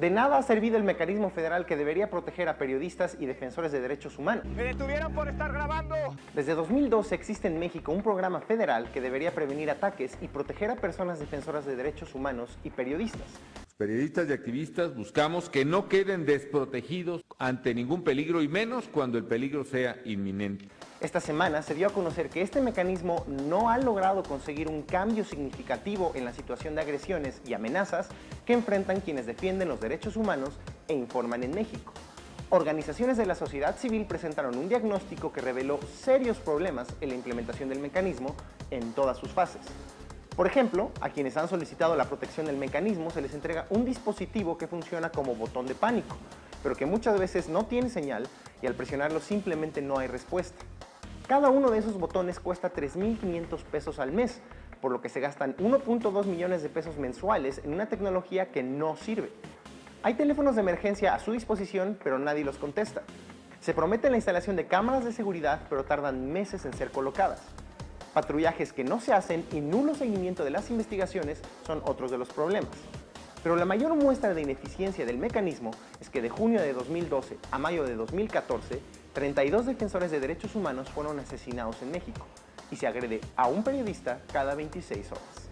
De nada ha servido el mecanismo federal que debería proteger a periodistas y defensores de derechos humanos. ¡Me detuvieron por estar grabando! Desde 2012 existe en México un programa federal que debería prevenir ataques y proteger a personas defensoras de derechos humanos y periodistas. Los periodistas y activistas buscamos que no queden desprotegidos ante ningún peligro y menos cuando el peligro sea inminente. Esta semana se dio a conocer que este mecanismo no ha logrado conseguir un cambio significativo en la situación de agresiones y amenazas que enfrentan quienes defienden los derechos humanos e informan en México. Organizaciones de la sociedad civil presentaron un diagnóstico que reveló serios problemas en la implementación del mecanismo en todas sus fases. Por ejemplo, a quienes han solicitado la protección del mecanismo se les entrega un dispositivo que funciona como botón de pánico, pero que muchas veces no tiene señal y al presionarlo simplemente no hay respuesta. Cada uno de esos botones cuesta 3.500 pesos al mes, por lo que se gastan 1.2 millones de pesos mensuales en una tecnología que no sirve. Hay teléfonos de emergencia a su disposición, pero nadie los contesta. Se promete la instalación de cámaras de seguridad, pero tardan meses en ser colocadas. Patrullajes que no se hacen y nulo seguimiento de las investigaciones son otros de los problemas. Pero la mayor muestra de ineficiencia del mecanismo es que de junio de 2012 a mayo de 2014, 32 defensores de derechos humanos fueron asesinados en México y se agrede a un periodista cada 26 horas.